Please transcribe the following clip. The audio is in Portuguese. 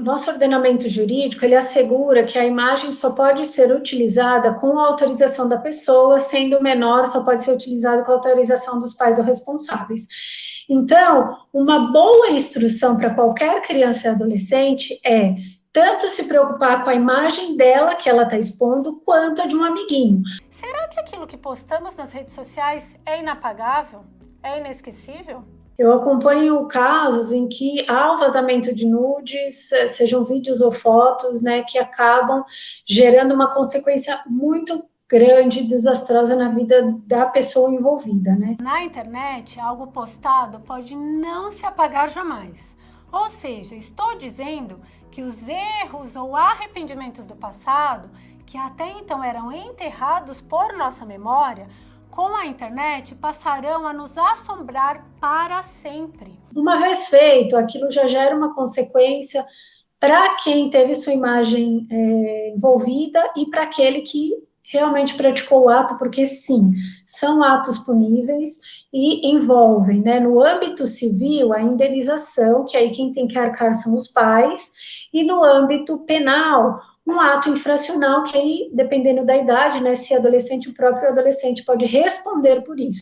Nosso ordenamento jurídico, ele assegura que a imagem só pode ser utilizada com a autorização da pessoa, sendo menor, só pode ser utilizado com a autorização dos pais ou responsáveis. Então, uma boa instrução para qualquer criança e adolescente é tanto se preocupar com a imagem dela que ela está expondo, quanto a de um amiguinho. Será que aquilo que postamos nas redes sociais é inapagável? É inesquecível? Eu acompanho casos em que há um vazamento de nudes, sejam vídeos ou fotos, né, que acabam gerando uma consequência muito grande e desastrosa na vida da pessoa envolvida, né? Na internet, algo postado pode não se apagar jamais. Ou seja, estou dizendo que os erros ou arrependimentos do passado, que até então eram enterrados por nossa memória, com a internet passarão a nos assombrar para sempre. Uma vez feito, aquilo já gera uma consequência para quem teve sua imagem é, envolvida e para aquele que realmente praticou o ato, porque sim, são atos puníveis e envolvem, né, no âmbito civil, a indenização, que aí quem tem que arcar são os pais, e no âmbito penal, um ato infracional, que aí, dependendo da idade, né, se é adolescente, o próprio adolescente pode responder por isso.